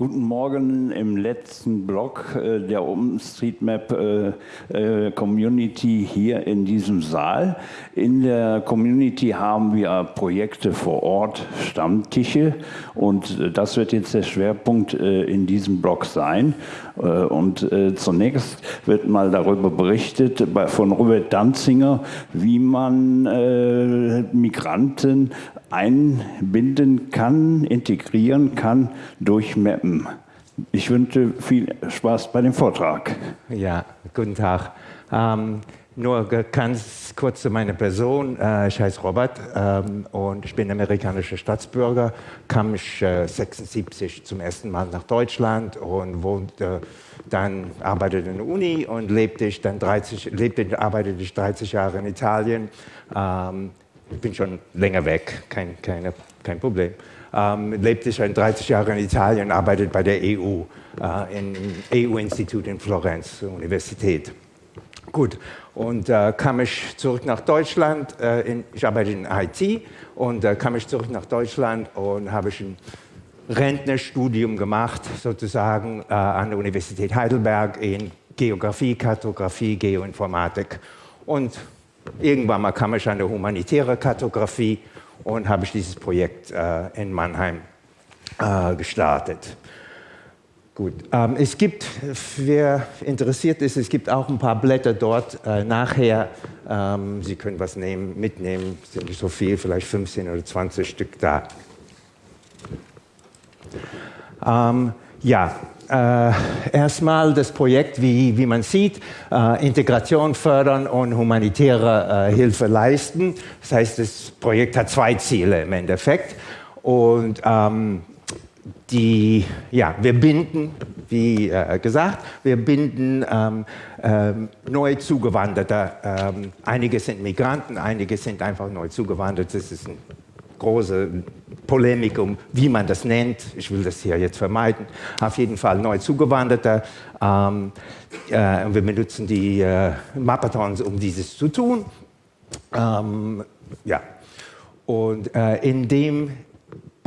Guten Morgen im letzten Blog äh, der OpenStreetMap äh, äh, Community hier in diesem Saal. In der Community haben wir Projekte vor Ort, Stammtische und das wird jetzt der Schwerpunkt in diesem Blog sein. Und zunächst wird mal darüber berichtet von Robert Danzinger, wie man Migranten einbinden kann, integrieren kann durch Mappen. Ich wünsche viel Spaß bei dem Vortrag. Ja, guten Tag. Ähm, nur ganz kurz zu meiner Person. Äh, ich heiße Robert ähm, und ich bin amerikanischer Staatsbürger, kam ich äh, 76 zum ersten Mal nach Deutschland und wohnte dann, arbeitete in der Uni und lebte ich dann 30, lebte, arbeitete ich 30 Jahre in Italien. Ähm, ich bin schon länger weg, kein, keine, kein Problem. Ähm, lebte schon 30 Jahre in Italien, arbeitet bei der EU, äh, im EU-Institut in Florenz, Universität. Gut, und äh, kam ich zurück nach Deutschland, äh, in, ich arbeite in IT und äh, kam ich zurück nach Deutschland und habe ich ein Rentnerstudium gemacht, sozusagen äh, an der Universität Heidelberg in Geografie, Kartografie, Geoinformatik. Und Irgendwann mal kam ich an der humanitäre Kartografie und habe ich dieses Projekt äh, in Mannheim äh, gestartet. Gut, ähm, es gibt, wer interessiert ist, es gibt auch ein paar Blätter dort äh, nachher. Ähm, Sie können was nehmen, mitnehmen, sind nicht so viel, vielleicht 15 oder 20 Stück da. Ähm, ja, äh, erstmal das Projekt, wie, wie man sieht, äh, Integration fördern und humanitäre äh, Hilfe leisten. Das heißt, das Projekt hat zwei Ziele im Endeffekt. Und ähm, die, ja, wir binden, wie äh, gesagt, wir binden ähm, ähm, neu Zugewanderte. Ähm, einige sind Migranten, einige sind einfach neu zugewandert. Das ist ein große Polemik um, wie man das nennt. Ich will das hier jetzt vermeiden. Auf jeden Fall neu zugewanderte. Ähm, äh, wir benutzen die äh, Mappathons, um dieses zu tun. Ähm, ja. Und äh, indem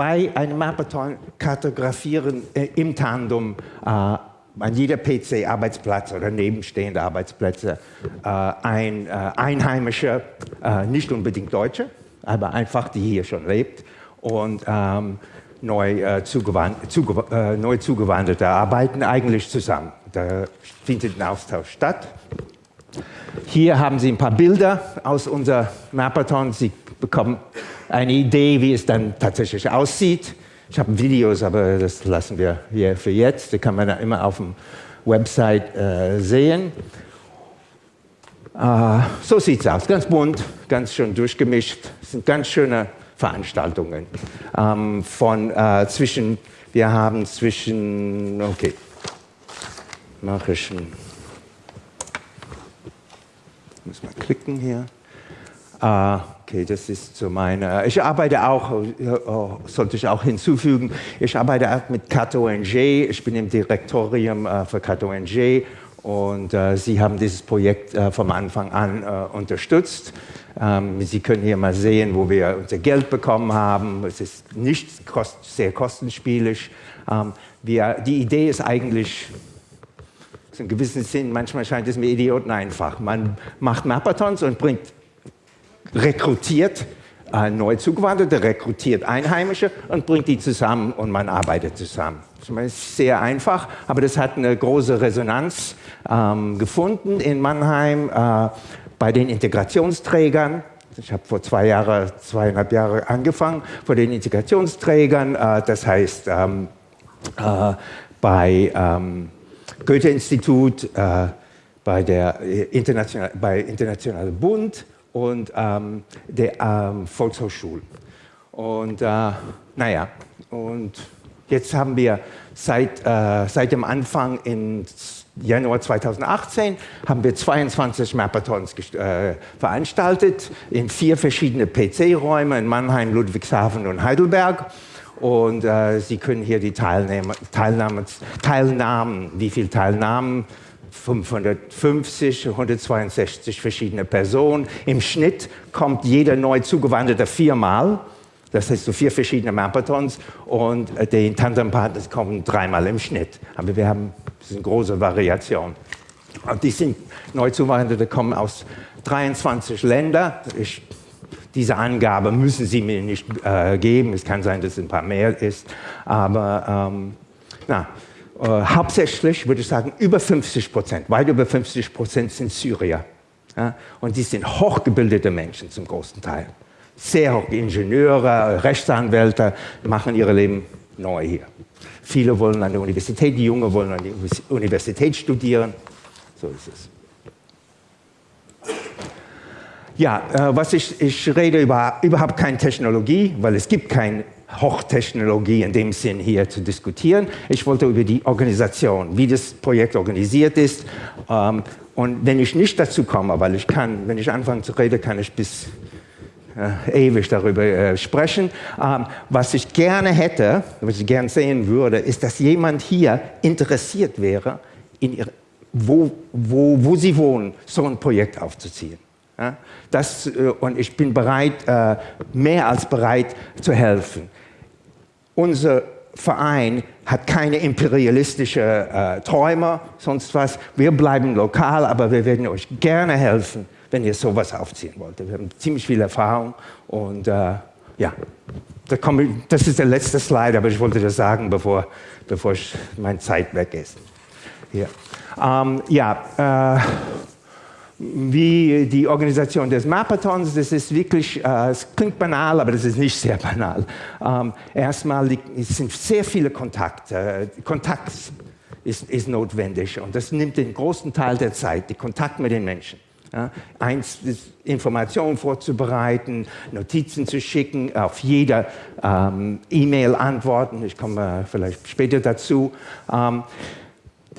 bei einem Mappathon kartografieren äh, im Tandem äh, an jeder PC-Arbeitsplatz oder nebenstehende Arbeitsplätze äh, ein Einheimischer, nicht unbedingt Deutsche, aber einfach die hier schon lebt und ähm, neu, äh, zugewand zugew äh, neu Zugewanderte arbeiten eigentlich zusammen. Da findet ein Austausch statt. Hier haben Sie ein paar Bilder aus unserem Mappathon. Sie bekommen eine Idee, wie es dann tatsächlich aussieht. Ich habe Videos, aber das lassen wir hier für jetzt. Die kann man immer auf dem Website äh, sehen. Äh, so sieht es aus, ganz bunt, ganz schön durchgemischt. Das sind ganz schöne Veranstaltungen. Ähm, von äh, zwischen, wir haben zwischen, okay, mache ich ein, muss mal klicken hier. Äh, okay, das ist so meine, ich arbeite auch, oh, sollte ich auch hinzufügen, ich arbeite auch mit Kato NG, ich bin im Direktorium äh, für Kato NG und äh, Sie haben dieses Projekt äh, vom Anfang an äh, unterstützt. Ähm, Sie können hier mal sehen, wo wir unser Geld bekommen haben. Es ist nicht kost sehr kostenspielig. Ähm, wir, die Idee ist eigentlich, in gewissem Sinn, manchmal scheint es mir Idioten einfach. Man macht Mappathons und bringt, rekrutiert äh, neu Zugewanderte, rekrutiert Einheimische und bringt die zusammen und man arbeitet zusammen. Das ist sehr einfach, aber das hat eine große Resonanz ähm, gefunden in Mannheim äh, bei den Integrationsträgern. Ich habe vor zwei Jahre, zweieinhalb Jahre angefangen, vor den Integrationsträgern, äh, das heißt ähm, äh, bei ähm, Goethe-Institut, äh, bei der äh, International, bei Internationalen Bund und ähm, der ähm, Volkshochschule. Und äh, naja, und Jetzt haben wir seit, seit dem Anfang im Januar 2018 haben wir 22 Mappathons äh, veranstaltet in vier verschiedene PC-Räume in Mannheim, Ludwigshafen und Heidelberg. Und äh, Sie können hier die Teilnahme, Teilnahme, Teilnahmen, wie viele Teilnahmen 550, 162 verschiedene Personen. Im Schnitt kommt jeder neu zugewanderte viermal. Das heißt, so vier verschiedene Marathons und äh, die Tandempartners kommen dreimal im Schnitt. Aber wir haben das eine große Variation. Und die sind Neuzugewanderte, kommen aus 23 Ländern. Ich, diese Angabe müssen Sie mir nicht äh, geben. Es kann sein, dass es ein paar mehr ist. Aber ähm, na, äh, hauptsächlich würde ich sagen, über 50 Prozent, weit über 50 Prozent sind Syrier. Ja? Und die sind hochgebildete Menschen zum großen Teil. Sehr hoch, Ingenieure, Rechtsanwälte machen ihr Leben neu hier. Viele wollen an der Universität, die Jungen wollen an der Universität studieren. So ist es. Ja, äh, was ich, ich rede über überhaupt keine Technologie, weil es gibt keine Hochtechnologie in dem Sinn hier zu diskutieren. Ich wollte über die Organisation, wie das Projekt organisiert ist. Ähm, und wenn ich nicht dazu komme, weil ich kann, wenn ich anfange zu reden, kann ich bis äh, ewig darüber äh, sprechen. Ähm, was ich gerne hätte, was ich gerne sehen würde, ist, dass jemand hier interessiert wäre, in ihre, wo, wo, wo sie wohnen, so ein Projekt aufzuziehen. Ja, das, äh, und ich bin bereit, äh, mehr als bereit zu helfen. Unser Verein hat keine imperialistischen äh, Träume, sonst was. Wir bleiben lokal, aber wir werden euch gerne helfen, wenn ihr sowas aufziehen wollt. Wir haben ziemlich viel Erfahrung und äh, ja, da ich, das ist der letzte Slide, aber ich wollte das sagen, bevor, bevor ich, meine Zeit weg ist. Hier. Ähm, ja, äh, wie die Organisation des Marathons, das ist wirklich, äh, es klingt banal, aber das ist nicht sehr banal. Ähm, erstmal sind sehr viele Kontakte. Kontakt ist, ist, notwendig und das nimmt den großen Teil der Zeit, die Kontakt mit den Menschen. Ja, eins ist Informationen vorzubereiten, Notizen zu schicken, auf jede ähm, E-Mail antworten. Ich komme vielleicht später dazu. Ähm,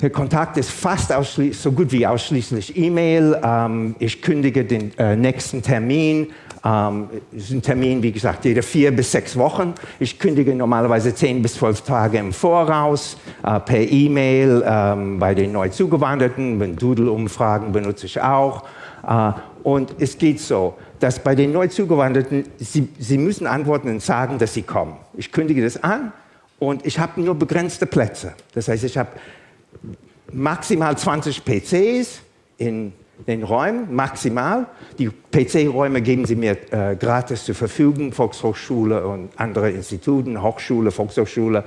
der Kontakt ist fast so gut wie ausschließlich E-Mail. Ähm, ich kündige den äh, nächsten Termin. Ähm, ist ein Termin, wie gesagt, jede vier bis sechs Wochen. Ich kündige normalerweise zehn bis zwölf Tage im Voraus äh, per E-Mail ähm, bei den neu zugewanderten. Doodle-Umfragen benutze ich auch. Äh, und es geht so, dass bei den neu zugewanderten, sie, sie müssen antworten und sagen, dass sie kommen. Ich kündige das an und ich habe nur begrenzte Plätze. Das heißt, ich habe maximal 20 PCs in den Räumen, maximal. Die PC-Räume geben sie mir äh, gratis zur Verfügung, Volkshochschule und andere Instituten, Hochschule, Volkshochschule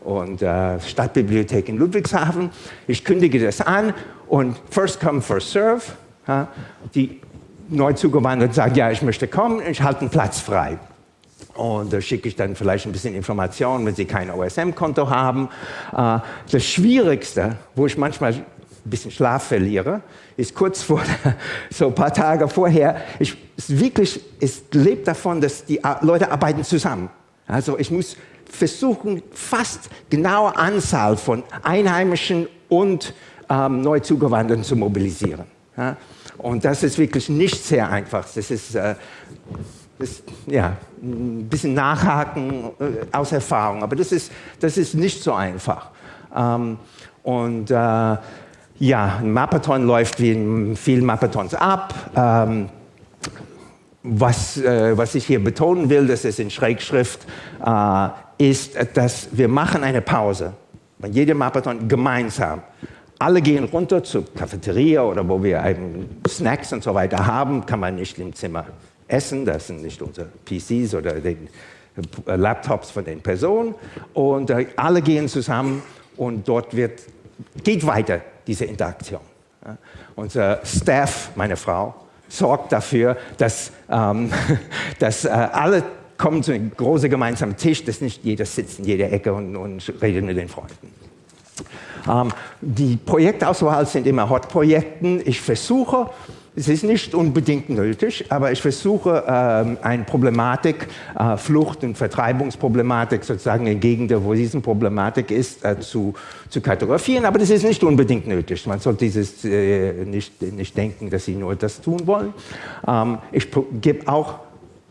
und äh, Stadtbibliothek in Ludwigshafen. Ich kündige das an und first come, first serve. Ja, die neu zugewandert sagen, ja, ich möchte kommen, ich halte einen Platz frei. Und da schicke ich dann vielleicht ein bisschen Informationen, wenn Sie kein OSM-Konto haben. Äh, das Schwierigste, wo ich manchmal ein bisschen Schlaf verliere, ist kurz vor, so ein paar Tage vorher, ich, wirklich, es lebt davon, dass die Leute arbeiten zusammen. Also ich muss versuchen, fast genaue Anzahl von Einheimischen und ähm, Neuzugewanderten zu mobilisieren. Ja? Und das ist wirklich nicht sehr einfach. Das ist äh, das, ja, ein bisschen nachhaken äh, aus Erfahrung, aber das ist, das ist nicht so einfach. Ähm, und äh, ja, ein Mappathon läuft wie in vielen Mappathons ab. Ähm, was, äh, was ich hier betonen will, das ist in Schrägschrift, äh, ist, dass wir machen eine Pause bei jedem Mappathon gemeinsam. Alle gehen runter zur Cafeteria oder wo wir Snacks und so weiter haben, kann man nicht im Zimmer essen. Das sind nicht unsere PCs oder die äh, Laptops von den Personen. Und äh, alle gehen zusammen und dort wird, geht weiter diese Interaktion. Unser Staff, meine Frau, sorgt dafür, dass, ähm, dass äh, alle kommen zu einem großen gemeinsamen Tisch, dass nicht jeder sitzt in jeder Ecke und, und redet mit den Freunden. Ähm, die Projektauswahl sind immer Hot-Projekten. Ich versuche, es ist nicht unbedingt nötig, aber ich versuche, ähm, eine Problematik, äh, Flucht- und Vertreibungsproblematik sozusagen in Gegenden, wo diese Problematik ist, äh, zu, zu kartografieren. Aber das ist nicht unbedingt nötig. Man sollte dieses äh, nicht, nicht denken, dass sie nur das tun wollen. Ähm, ich gebe auch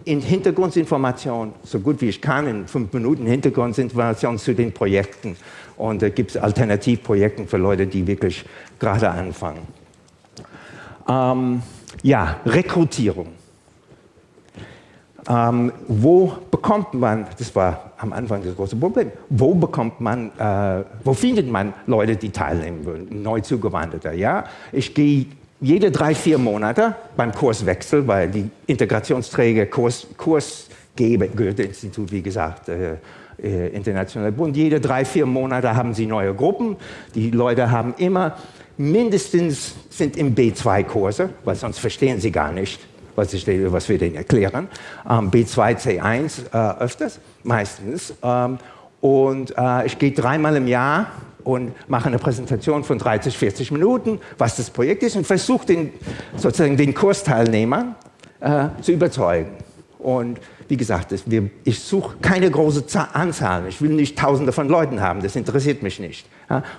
in Hintergrundinformationen, so gut wie ich kann, in fünf Minuten Hintergrundinformationen zu den Projekten. Und da gibt es Alternativprojekte für Leute, die wirklich gerade anfangen. Ähm, ja, Rekrutierung. Ähm, wo bekommt man, das war am Anfang das große Problem, wo bekommt man, äh, wo findet man Leute, die teilnehmen wollen, neu zugewanderte? Ja, ich gehe jede drei, vier Monate beim Kurswechsel, weil die Integrationsträger, Kurs, Kursgeber, Goethe-Institut, wie gesagt, äh, äh, Internationaler Bund, jede drei, vier Monate haben sie neue Gruppen. Die Leute haben immer mindestens sind im B2-Kurse, weil sonst verstehen sie gar nicht, was, ich, was wir denen erklären. Ähm, B2, C1 äh, öfters, meistens. Ähm, und äh, ich gehe dreimal im Jahr und mache eine Präsentation von 30, 40 Minuten, was das Projekt ist und versuche den, sozusagen den Kursteilnehmer äh, zu überzeugen. Und wie gesagt, ich suche keine große Anzahl. Ich will nicht Tausende von Leuten haben. Das interessiert mich nicht.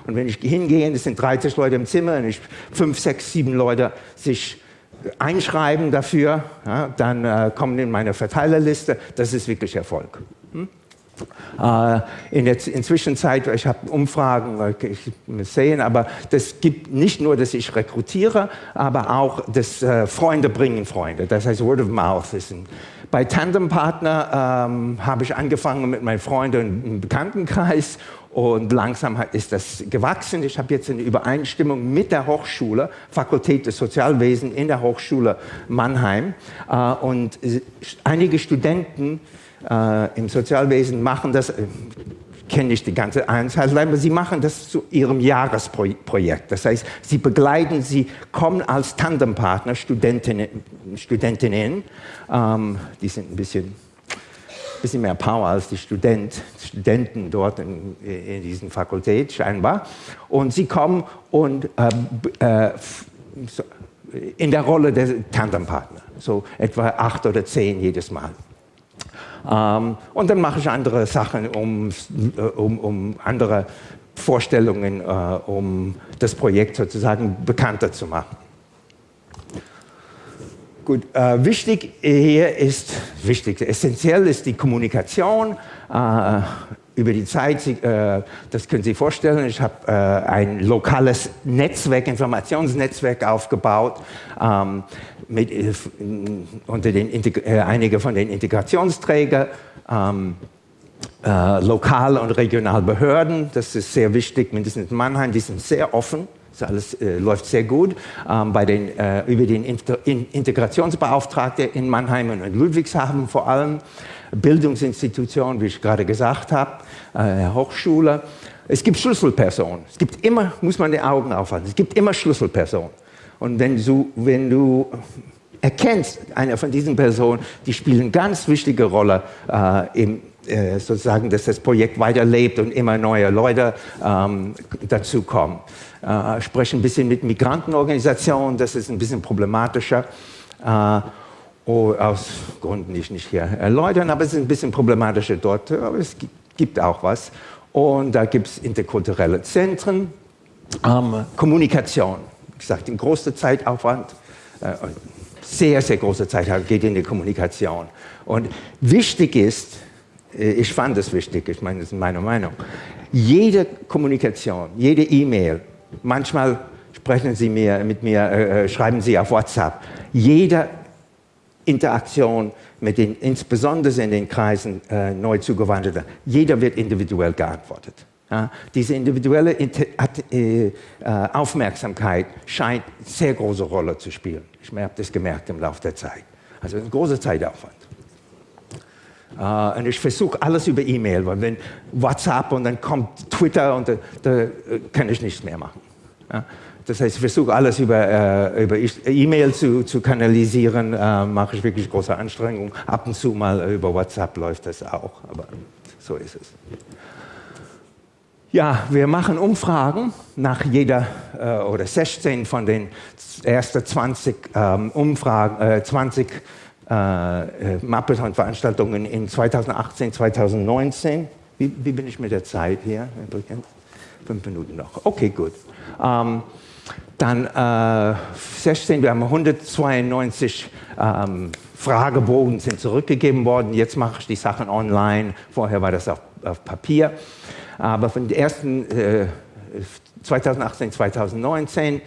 Und wenn ich hingehe, es sind 30 Leute im Zimmer und ich fünf, sechs, sieben Leute sich einschreiben dafür, dann äh, kommen in meine Verteilerliste. Das ist wirklich Erfolg. Äh, in der Inzwischenzeit, ich habe Umfragen ich sehen, aber das gibt nicht nur, dass ich rekrutiere, aber auch dass äh, Freunde bringen Freunde. Das heißt, Word of Mouth ist ein bei Tandem Partner ähm, habe ich angefangen mit meinen Freunden im Bekanntenkreis und langsam ist das gewachsen. Ich habe jetzt eine Übereinstimmung mit der Hochschule, Fakultät des Sozialwesen in der Hochschule Mannheim. Äh, und einige Studenten äh, im Sozialwesen machen das, äh, kenne ich die ganze Einzelheit, aber sie machen das zu ihrem Jahresprojekt. Das heißt, sie begleiten, sie kommen als Tandempartner, Studentinnen, Studentinnen ähm, die sind ein bisschen, bisschen mehr Power als die Student, Studenten dort in, in diesen Fakultät scheinbar. Und sie kommen und äh, äh, in der Rolle der Tandempartner, so etwa acht oder zehn jedes Mal. Ähm, und dann mache ich andere Sachen, um, äh, um, um andere Vorstellungen, äh, um das Projekt sozusagen bekannter zu machen. Gut, äh, wichtig hier ist, wichtig, essentiell ist die Kommunikation. Äh, über die Zeit, äh, das können Sie vorstellen, ich habe äh, ein lokales Netzwerk, Informationsnetzwerk aufgebaut. Ähm, mit, äh, unter den, äh, einige von den Integrationsträgern, ähm, äh, lokal und regional Behörden, das ist sehr wichtig, mindestens in Mannheim, die sind sehr offen, das alles äh, läuft sehr gut. Ähm, bei den, äh, über den Inter in Integrationsbeauftragten in Mannheim und in Ludwigshafen vor allem, Bildungsinstitutionen, wie ich gerade gesagt habe, äh, Hochschule. Es gibt Schlüsselpersonen. Es gibt immer, muss man die Augen aufhalten, es gibt immer Schlüsselpersonen. Und wenn du, wenn du erkennst, eine von diesen Personen, die spielen eine ganz wichtige Rolle äh, im, äh, sozusagen, dass das Projekt weiterlebt und immer neue Leute ähm, dazukommen. Äh, spreche ein bisschen mit Migrantenorganisationen, das ist ein bisschen problematischer. Äh, oh, aus Gründen, die ich nicht hier erläutern, aber es ist ein bisschen problematischer dort, aber es gibt auch was. Und da gibt es interkulturelle Zentren, ähm, Kommunikation gesagt, ein großer Zeitaufwand, äh, sehr, sehr großer Zeitaufwand geht in die Kommunikation. Und wichtig ist, äh, ich fand es wichtig, ich meine, das ist meine Meinung, jede Kommunikation, jede E-Mail, manchmal sprechen Sie mir, mit mir, äh, äh, schreiben Sie auf WhatsApp, jede Interaktion mit den, insbesondere in den Kreisen äh, neu zugewanderter, jeder wird individuell geantwortet. Ja, diese individuelle äh, äh, Aufmerksamkeit scheint eine sehr große Rolle zu spielen. Ich habe das gemerkt im Laufe der Zeit. Also ein großer Zeitaufwand. Uh, und ich versuche alles über E-Mail, weil wenn WhatsApp und dann kommt Twitter und da, da kann ich nichts mehr machen. Ja? Das heißt, ich versuche alles über, uh, über E-Mail zu, zu, kanalisieren, uh, mache ich wirklich große Anstrengungen. Ab und zu mal über WhatsApp läuft das auch, aber so ist es. Ja, wir machen Umfragen nach jeder äh, oder 16 von den ersten 20 ähm, Umfragen, äh, 20 äh, äh Mappeton-Veranstaltungen in 2018, 2019. Wie, wie, bin ich mit der Zeit hier? Fünf Minuten noch. Okay, gut. Ähm, dann äh, 16, wir haben 192 ähm, Fragebogen sind zurückgegeben worden. Jetzt mache ich die Sachen online. Vorher war das auf, auf Papier. Aber von den ersten äh, 2018, 2019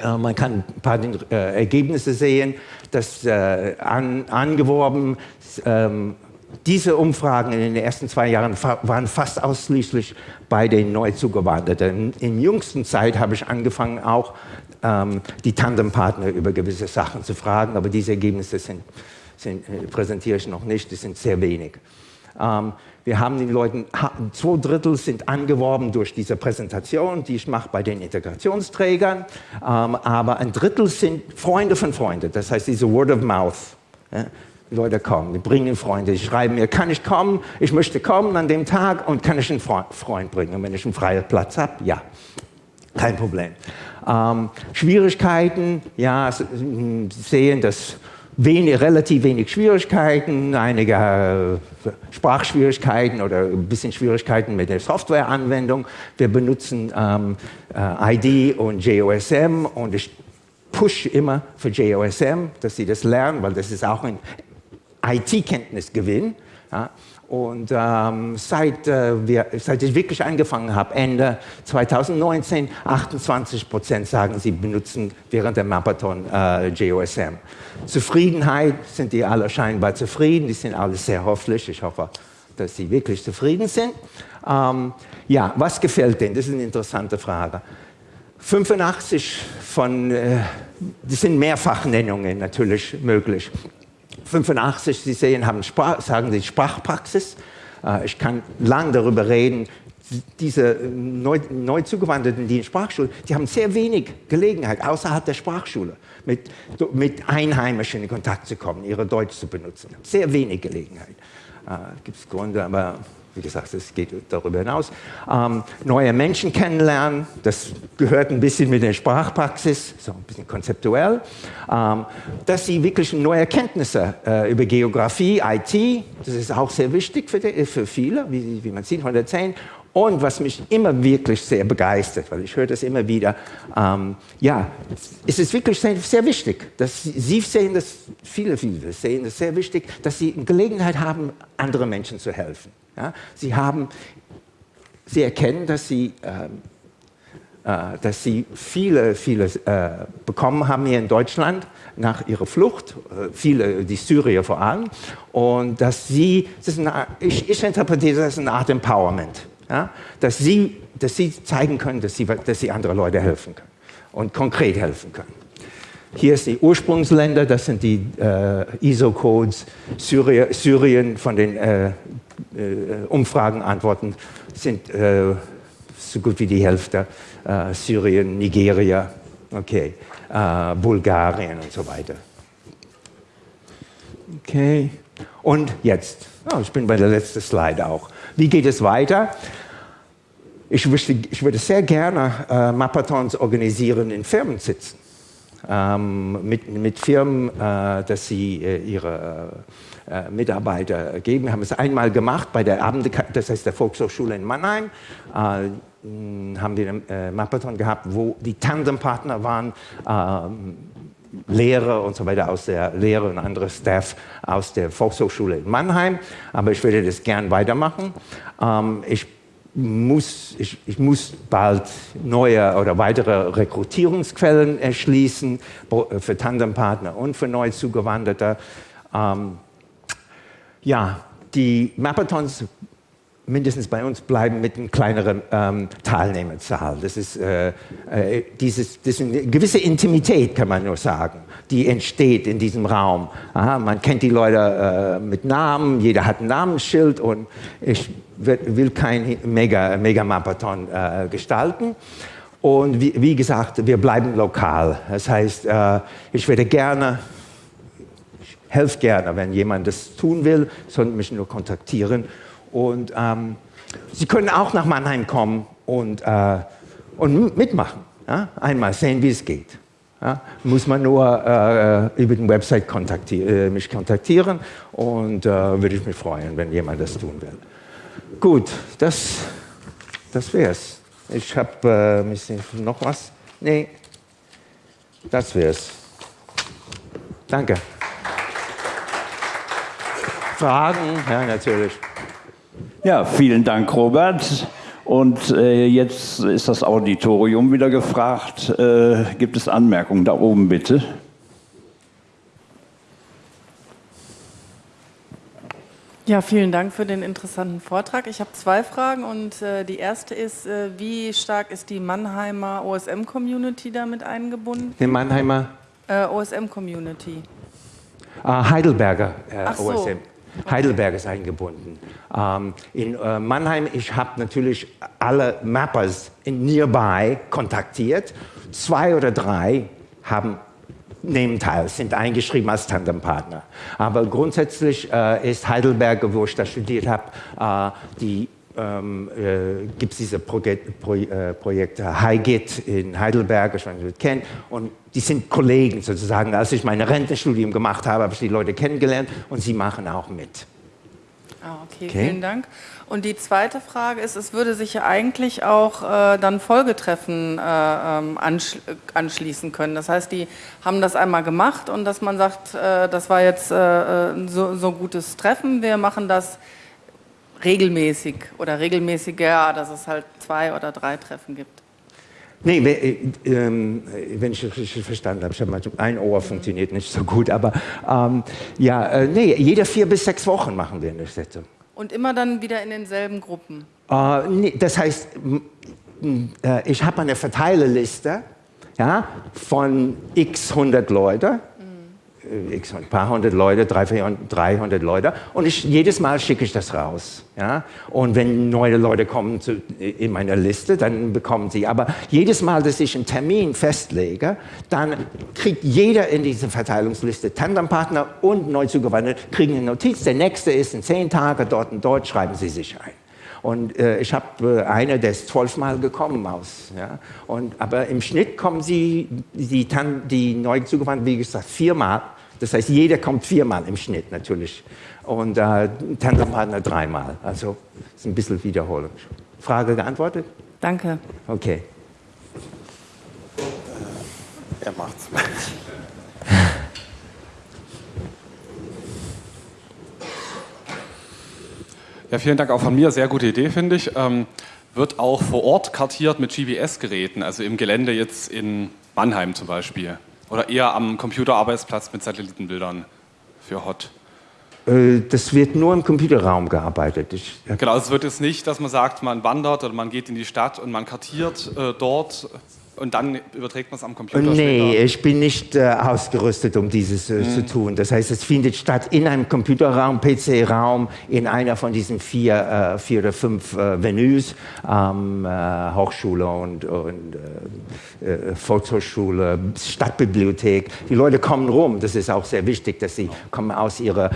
Äh, man kann ein paar äh, Ergebnisse sehen, dass äh, an, angeworben, ähm, diese Umfragen in den ersten zwei Jahren waren fast ausschließlich bei den Neuzugewanderten. In jüngster Zeit habe ich angefangen, auch ähm, die Tandempartner über gewisse Sachen zu fragen, aber diese Ergebnisse sind, sind, äh, präsentiere ich noch nicht, die sind sehr wenig. Ähm, wir haben den Leuten, zwei Drittel sind angeworben durch diese Präsentation, die ich mache bei den Integrationsträgern, ähm, aber ein Drittel sind Freunde von Freunden, das heißt diese Word of Mouth. Ja? Leute kommen, die bringen Freunde, die schreiben mir, kann ich kommen, ich möchte kommen an dem Tag und kann ich einen Freund bringen. Und wenn ich einen freien Platz habe, ja, kein Problem. Ähm, Schwierigkeiten, ja, sehen, dass wenig, relativ wenig Schwierigkeiten, einige äh, Sprachschwierigkeiten oder ein bisschen Schwierigkeiten mit der Softwareanwendung. Wir benutzen ähm, äh, ID und JOSM und ich push immer für JOSM, dass sie das lernen, weil das ist auch ein IT-Kenntnisgewinn. Ja. Und ähm, seit, äh, wir, seit ich wirklich angefangen habe, Ende 2019, 28 Prozent sagen, sie benutzen während der Mappathon äh, JOSM. Zufriedenheit sind die alle scheinbar zufrieden, die sind alle sehr hoffentlich. Ich hoffe, dass sie wirklich zufrieden sind. Ähm, ja, was gefällt denen? Das ist eine interessante Frage. 85 von, äh, das sind Mehrfachnennungen natürlich möglich. 85, Sie sehen, haben Sprach, sagen Sie Sprachpraxis. Äh, ich kann lang darüber reden. Diese neu, neu zugewanderten, die in Sprachschule, die haben sehr wenig Gelegenheit, außerhalb der Sprachschule, mit, mit Einheimischen in Kontakt zu kommen, ihre Deutsch zu benutzen. Sehr wenig Gelegenheit. Äh, Gibt es Gründe, aber wie gesagt, es geht darüber hinaus. Ähm, neue Menschen kennenlernen, das gehört ein bisschen mit der Sprachpraxis, so ein bisschen konzeptuell. Ähm, dass sie wirklich neue Erkenntnisse äh, über Geografie, IT, das ist auch sehr wichtig für, die, für viele, wie, wie man sieht, 110. Und was mich immer wirklich sehr begeistert, weil ich höre das immer wieder, ähm, ja, es ist wirklich sehr, sehr, wichtig, dass Sie sehen das, viele, viele sehen das sehr wichtig, dass Sie Gelegenheit haben, anderen Menschen zu helfen. Ja? Sie, haben, sie erkennen, dass sie, äh, äh, dass sie viele, viele äh, bekommen haben hier in Deutschland nach ihrer Flucht, äh, viele, die Syrier vor allem, und dass sie, das eine, ich, ich, interpretiere das als eine Art Empowerment, ja? dass, sie, dass sie zeigen können, dass sie, dass sie andere Leute helfen können und konkret helfen können. Hier ist die Ursprungsländer, das sind die äh, ISO-Codes, Syrien von den äh, äh, Umfragen antworten, sind äh, so gut wie die Hälfte. Äh, Syrien, Nigeria, okay, äh, Bulgarien und so weiter. Okay, und jetzt, oh, ich bin bei der letzten Slide auch. Wie geht es weiter? Ich, wüsste, ich würde sehr gerne äh, Mappathons organisieren in Firmensitzen. Ähm, mit, mit Firmen, äh, dass sie äh, ihre äh, Mitarbeiter geben. Wir haben es einmal gemacht bei der Abend, das heißt der Volkshochschule in Mannheim. Äh, haben wir einen äh, Mappathon gehabt, wo die Tandempartner waren, ähm, Lehrer und so weiter aus der Lehre und andere Staff aus der Volkshochschule in Mannheim. Aber ich würde das gern weitermachen. Ähm, ich muss, ich, ich, muss bald neue oder weitere Rekrutierungsquellen erschließen für Tandempartner und für neu zugewanderte. Ähm, ja, die Mapathons, mindestens bei uns, bleiben mit einer kleineren ähm, Teilnehmerzahl. Das ist, äh, äh, dieses, das ist eine gewisse Intimität, kann man nur sagen, die entsteht in diesem Raum. Aha, man kennt die Leute äh, mit Namen, jeder hat ein Namensschild und ich will kein Mega-Mappathon Mega äh, gestalten. Und wie, wie, gesagt, wir bleiben lokal. Das heißt, äh, ich werde gerne helfe gerne, wenn jemand das tun will, sollen mich nur kontaktieren. Und ähm, Sie können auch nach Mannheim kommen und, äh, und mitmachen. Ja? Einmal sehen, wie es geht. Ja? Muss man nur äh, über den Website kontaktier äh, mich kontaktieren und äh, würde ich mich freuen, wenn jemand das tun will. Gut, das, das wär's. Ich habe äh, noch was. Nee, das wär's. Danke. Fragen? Ja, natürlich. Ja, vielen Dank, Robert. Und äh, jetzt ist das Auditorium wieder gefragt. Äh, gibt es Anmerkungen? Da oben bitte. Ja, vielen Dank für den interessanten Vortrag. Ich habe zwei Fragen und äh, die erste ist, äh, wie stark ist die Mannheimer OSM-Community damit eingebunden? Die Mannheimer? Äh, OSM-Community. Uh, Heidelberger äh, so. Heidelberg ist eingebunden. Ähm, in äh, Mannheim, ich habe natürlich alle Mappers in Nearby kontaktiert. Zwei oder drei haben nehmen teil, sind eingeschrieben als Tandempartner. Aber grundsätzlich äh, ist Heidelberg, wo ich da studiert habe, äh, die ähm, äh, gibt es diese Projek Pro äh, Projekte HiGit in Heidelberg, ich weiß nicht, ob ihr kennt, und die sind Kollegen sozusagen. Als ich mein Rentenstudium gemacht habe, habe ich die Leute kennengelernt und sie machen auch mit. Ah, okay, okay, vielen Dank. Und die zweite Frage ist, es würde sich ja eigentlich auch äh, dann Folgetreffen äh, ähm, ansch anschließen können. Das heißt, die haben das einmal gemacht und dass man sagt, äh, das war jetzt äh, äh, so, so gutes Treffen, wir machen das regelmäßig oder regelmäßiger, dass es halt zwei oder drei Treffen gibt. Nee, äh, ähm, wenn ich richtig verstanden habe, ich habe ein Ohr funktioniert nicht so gut, aber ähm, ja, äh, nee, jede vier bis sechs Wochen machen wir eine Sitzung. Und immer dann wieder in denselben Gruppen? Äh, nee, das heißt, äh, ich habe eine Verteilerliste ja, von x hundert Leuten x ein paar hundert Leute, 300, 300 Leute und ich, jedes Mal schicke ich das raus. Ja? Und wenn neue Leute kommen zu, in meiner Liste, dann bekommen sie. Aber jedes Mal, dass ich einen Termin festlege, dann kriegt jeder in dieser Verteilungsliste Tandempartner und Neuzugewanderte kriegen eine Notiz. Der nächste ist in zehn Tagen dort und dort, schreiben sie sich ein. Und äh, ich habe äh, eine, der ist zwölfmal gekommen aus. Ja? Und, aber im Schnitt kommen sie, die, die neu zugewandten, wie gesagt, viermal. Das heißt, jeder kommt viermal im Schnitt natürlich. Und äh, Tandempartner dreimal. Also ist ein bisschen Wiederholung. Frage geantwortet? Danke. Okay. Er macht's. Ja, vielen Dank auch von mir. Sehr gute Idee, finde ich. Ähm, wird auch vor Ort kartiert mit GPS-Geräten, also im Gelände jetzt in Mannheim zum Beispiel. Oder eher am Computerarbeitsplatz mit Satellitenbildern für HOT? Äh, das wird nur im Computerraum gearbeitet. Ich, ja. Genau, es wird jetzt nicht, dass man sagt, man wandert oder man geht in die Stadt und man kartiert äh, dort und dann überträgt man es am Computer Nee, später. ich bin nicht äh, ausgerüstet, um dieses äh, mhm. zu tun. Das heißt, es findet statt in einem Computerraum, PC-Raum, in einer von diesen vier, äh, vier oder fünf äh, Venues, ähm, Hochschule und, und äh, äh, Volkshochschule, Stadtbibliothek. Die Leute kommen rum, das ist auch sehr wichtig, dass sie kommen aus ihrer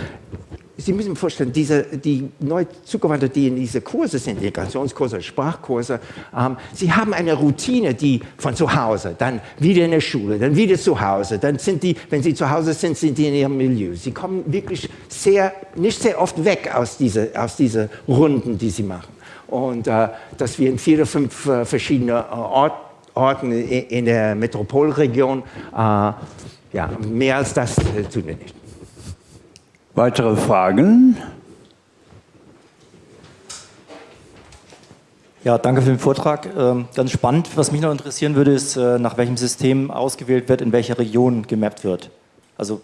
Sie müssen sich vorstellen, diese, die neu Zugewandten, die in diese Kurse sind, Integrationskurse, Sprachkurse, ähm, sie haben eine Routine, die von zu Hause, dann wieder in der Schule, dann wieder zu Hause, dann sind die, wenn sie zu Hause sind, sind die in ihrem Milieu. Sie kommen wirklich sehr, nicht sehr oft weg aus diesen aus diese Runden, die sie machen. Und äh, dass wir in vier oder fünf äh, verschiedene äh, Ort, Orten in, der Metropolregion, äh, ja, mehr als das äh, tun wir nicht. Weitere Fragen? Ja, danke für den Vortrag. Ähm, ganz spannend. Was mich noch interessieren würde, ist, äh, nach welchem System ausgewählt wird, in welcher Region gemappt wird. Also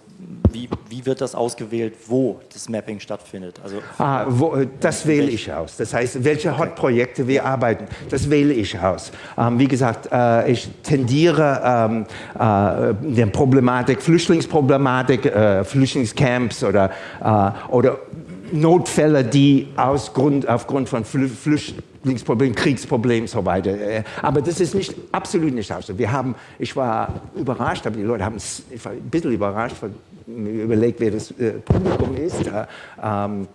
wie, wie wird das ausgewählt, wo das Mapping stattfindet? Also ah, wo, äh, das wähle ich aus. Das heißt, welche Hot-Projekte wir arbeiten, das wähle ich aus. Ähm, wie gesagt, äh, ich tendiere ähm, äh, der Problematik, Flüchtlingsproblematik, äh, Flüchtlingscamps oder, äh, oder Notfälle, die aus Grund, aufgrund von Flüchtlingsproblemen, Kriegsproblemen so weiter. Äh, aber das ist nicht, absolut nicht so. Wir haben, ich war überrascht, aber die Leute haben, ich war ein bisschen überrascht, mir überlegt, wer das äh, Publikum ist. Äh, ähm,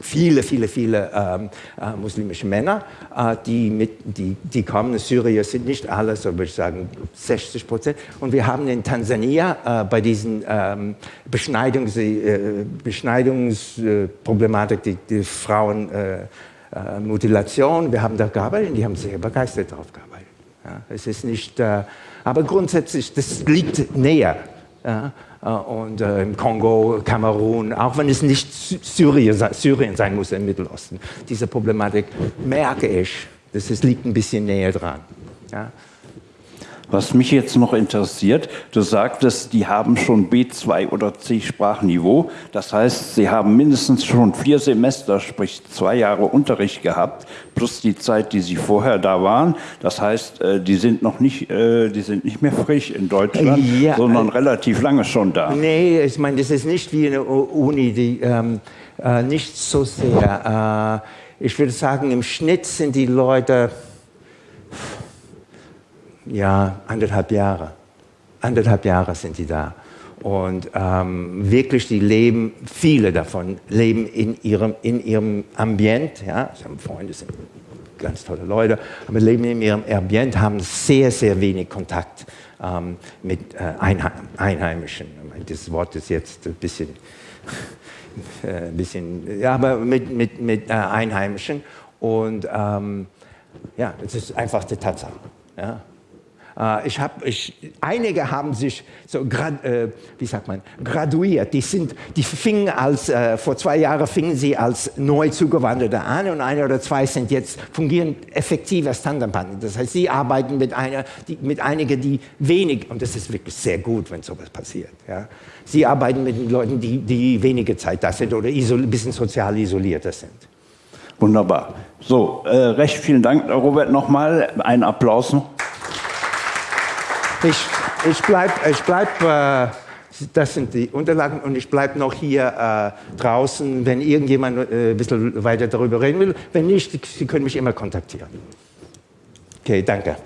viele, viele, viele ähm, äh, muslimische Männer, äh, die, mit, die, die kommen. Syrier sind nicht alle, so würde ich sagen 60 Prozent. Und wir haben in Tansania äh, bei diesen ähm, Beschneidungs, äh, Beschneidungsproblematik, die, die Frauenmutilation, äh, wir haben da gearbeitet und die haben sehr begeistert darauf gearbeitet. Ja, es ist nicht, aber grundsätzlich, das liegt näher. Ja, und äh, im Kongo, Kamerun, auch wenn es nicht Syrien, Syrien sein muss im Mittelosten. Diese Problematik merke ich Das ist, liegt ein bisschen näher dran. Ja. Was mich jetzt noch interessiert, du sagtest, die haben schon B2 oder C-Sprachniveau. Das heißt, sie haben mindestens schon vier Semester, sprich zwei Jahre Unterricht gehabt, plus die Zeit, die sie vorher da waren. Das heißt, äh, die sind noch nicht, äh, die sind nicht mehr frisch in Deutschland, ja, sondern äh, relativ lange schon da. Nee, ich meine, das ist nicht wie eine Uni, die ähm, äh, nicht so sehr. Äh, ich würde sagen, im Schnitt sind die Leute ja, anderthalb Jahre. Anderthalb Jahre sind die da. Und ähm, wirklich, die leben, viele davon leben in ihrem, in ihrem Ambient. Ja? Sie haben Freunde, sind ganz tolle Leute, aber leben in ihrem Ambient, haben sehr, sehr wenig Kontakt ähm, mit äh, Einheimischen. Das Wort ist jetzt ein bisschen, äh, ein bisschen ja, aber mit, mit, mit äh, Einheimischen. Und ähm, ja, das ist einfach die Tatsache. Ja? Äh, ich hab, ich, einige haben sich so, grad, äh, wie sagt man, graduiert. Die, sind, die fingen als, äh, vor zwei Jahren fingen sie als neu zugewanderte an und eine oder zwei sind jetzt, fungieren effektiv als Tandempartner. Das heißt, sie arbeiten mit, einer, die, mit einigen, die wenig, und das ist wirklich sehr gut, wenn sowas passiert. Ja. Sie arbeiten mit Leuten, die, die wenige Zeit da sind oder ein bisschen sozial isolierter sind. Wunderbar. So, äh, recht vielen Dank, Robert, nochmal. Einen Applaus noch. Ich, ich bleibe, ich bleib, äh, das sind die Unterlagen und ich bleibe noch hier äh, draußen, wenn irgendjemand äh, ein bisschen weiter darüber reden will. Wenn nicht, Sie können mich immer kontaktieren. Okay, danke.